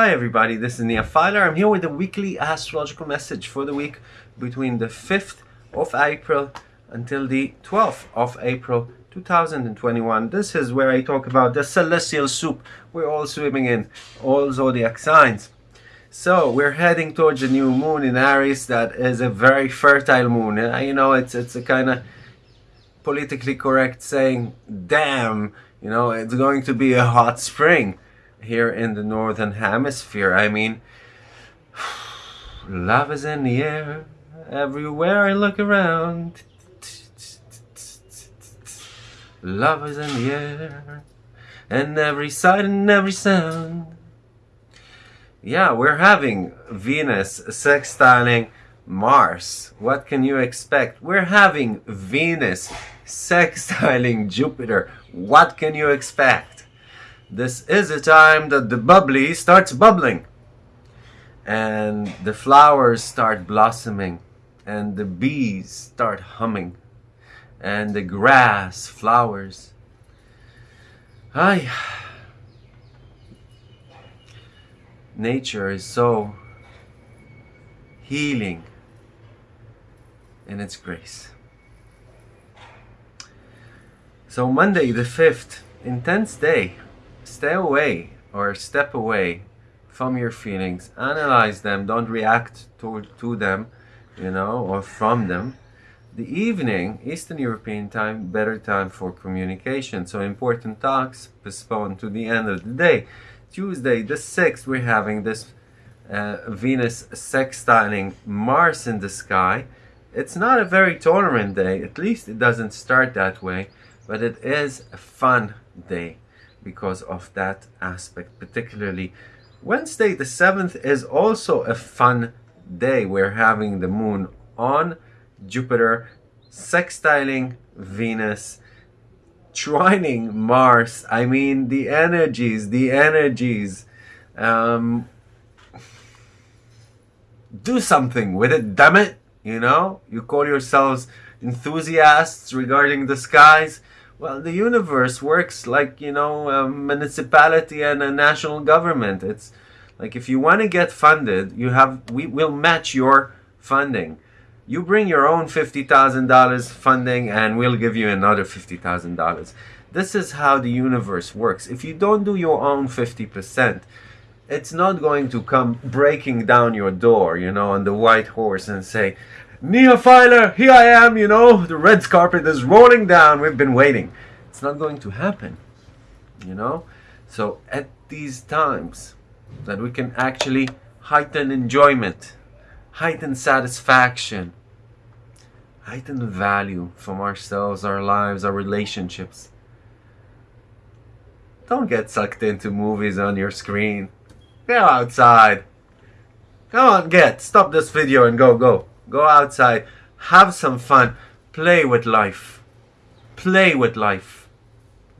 Hi everybody, this is Nia Filer. I'm here with a weekly astrological message for the week between the 5th of April until the 12th of April 2021. This is where I talk about the celestial soup we're all swimming in, all zodiac signs. So we're heading towards a new moon in Aries that is a very fertile moon. You know, it's it's a kind of politically correct saying, damn, you know, it's going to be a hot spring here in the northern hemisphere. I mean, love is in the air everywhere I look around. Love is in the air and every sight and every sound. Yeah, we're having Venus sextiling Mars. What can you expect? We're having Venus sextiling Jupiter. What can you expect? This is a time that the bubbly starts bubbling and the flowers start blossoming and the bees start humming and the grass flowers. Ay. Nature is so healing in its grace. So Monday the 5th, intense day stay away or step away from your feelings analyze them don't react to, to them you know or from them. The evening eastern european time better time for communication. So important talks postponed to the end of the day. Tuesday the 6th we're having this uh, venus sextiling mars in the sky. It's not a very tolerant day. At least it doesn't start that way but it is a fun day because of that aspect particularly Wednesday the 7th is also a fun day. We're having the moon on Jupiter sextiling Venus trining Mars. I mean the energies the energies. Um, do something with it damn it you know? You call yourselves enthusiasts regarding the skies well, the universe works like, you know, a municipality and a national government. It's like if you want to get funded, you have we will match your funding. You bring your own $50,000 funding and we'll give you another $50,000. This is how the universe works. If you don't do your own 50%, it's not going to come breaking down your door, you know, on the white horse and say, Nia Filer, here I am, you know, the red carpet is rolling down, we've been waiting. It's not going to happen, you know? So at these times that we can actually heighten enjoyment, heighten satisfaction, heighten value from ourselves, our lives, our relationships. Don't get sucked into movies on your screen. Go outside. Come on, get. Stop this video and go, go. Go outside, have some fun, play with life. Play with life.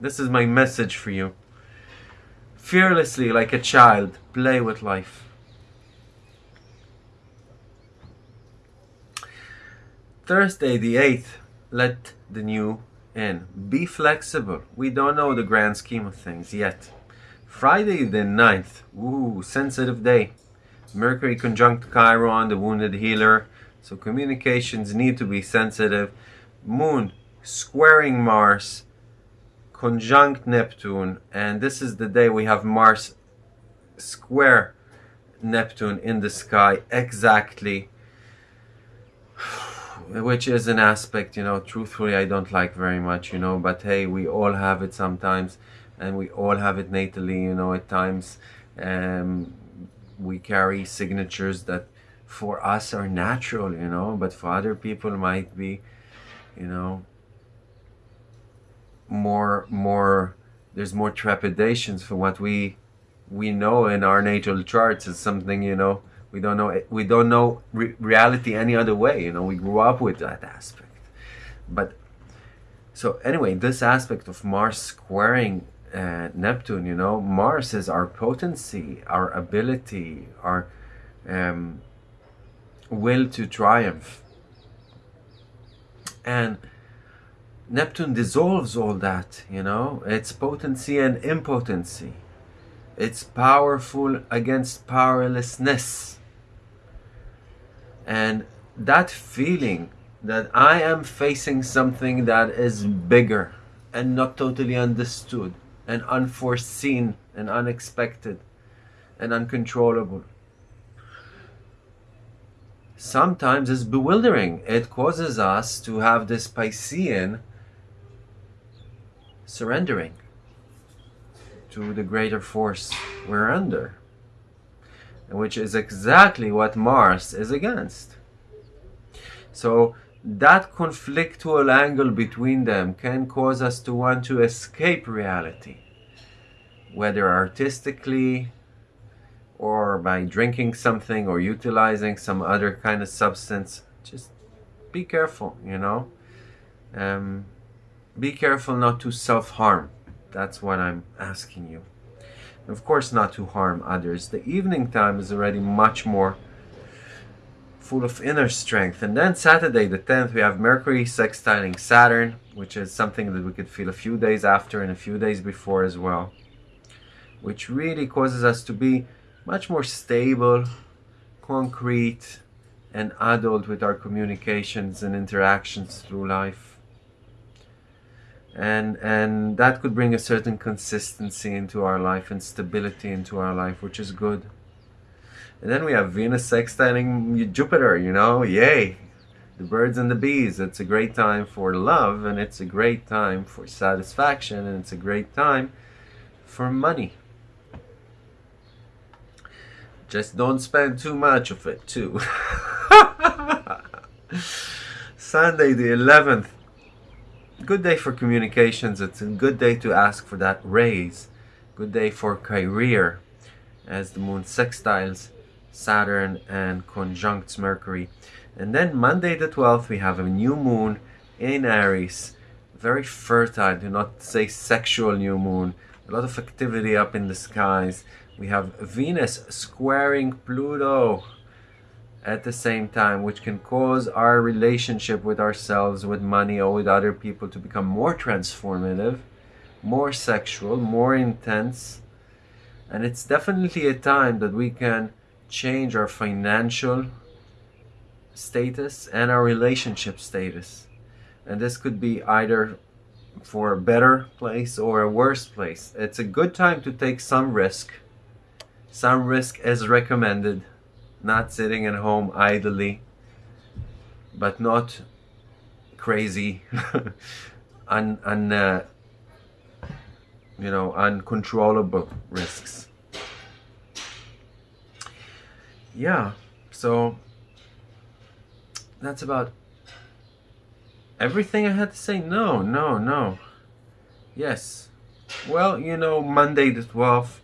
This is my message for you. Fearlessly, like a child, play with life. Thursday the 8th, let the new in. Be flexible. We don't know the grand scheme of things yet. Friday the 9th, ooh, sensitive day. Mercury conjunct Chiron, the wounded healer. So communications need to be sensitive. Moon squaring Mars, conjunct Neptune, and this is the day we have Mars square Neptune in the sky exactly, which is an aspect, you know, truthfully I don't like very much, you know, but hey, we all have it sometimes, and we all have it natally, you know, at times. Um, we carry signatures that for us are natural, you know, but for other people might be, you know, more, more, there's more trepidations for what we, we know in our natal charts is something, you know, we don't know, we don't know re reality any other way, you know, we grew up with that aspect. But, so anyway, this aspect of Mars squaring uh, Neptune, you know, Mars is our potency, our ability, our, um, will to triumph. And Neptune dissolves all that, you know, its potency and impotency. It's powerful against powerlessness. And that feeling that I am facing something that is bigger and not totally understood and unforeseen and unexpected and uncontrollable. Sometimes it's bewildering. It causes us to have this Piscean surrendering to the greater force we're under, which is exactly what Mars is against. So that conflictual angle between them can cause us to want to escape reality, whether artistically or by drinking something or utilizing some other kind of substance. Just be careful, you know. Um, be careful not to self-harm. That's what I'm asking you. Of course, not to harm others. The evening time is already much more full of inner strength. And then Saturday, the 10th, we have Mercury sextiling Saturn, which is something that we could feel a few days after and a few days before as well, which really causes us to be much more stable, concrete, and adult with our communications and interactions through life. And, and that could bring a certain consistency into our life and stability into our life, which is good. And then we have Venus sextiling Jupiter, you know, yay! The birds and the bees. It's a great time for love, and it's a great time for satisfaction, and it's a great time for money. Just don't spend too much of it, too. Sunday, the 11th. Good day for communications. It's a good day to ask for that raise. Good day for career, as the moon sextiles Saturn and conjuncts Mercury. And then Monday the 12th, we have a new moon in Aries. Very fertile, do not say sexual new moon. A lot of activity up in the skies. We have Venus squaring Pluto at the same time, which can cause our relationship with ourselves, with money, or with other people to become more transformative, more sexual, more intense. And it's definitely a time that we can change our financial status and our relationship status. And this could be either for a better place or a worse place. It's a good time to take some risk. Some risk is recommended. Not sitting at home idly, but not crazy, un, un, uh, you know, uncontrollable risks yeah, so that's about everything I had to say. No, no, no. Yes. Well, you know, Monday the 12th,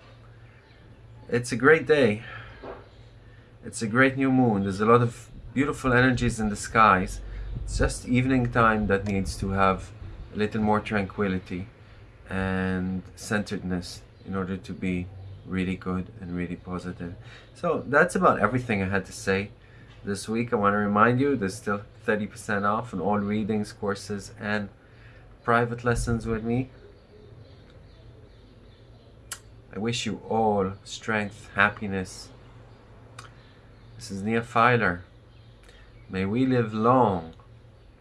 it's a great day. It's a great new moon. There's a lot of beautiful energies in the skies. It's just evening time that needs to have a little more tranquility and centeredness in order to be really good and really positive. So that's about everything I had to say this week. I want to remind you there's still 30% off on all readings, courses, and private lessons with me. I wish you all strength, happiness. This is Nia Filer. May we live long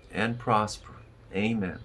and prosper. Amen.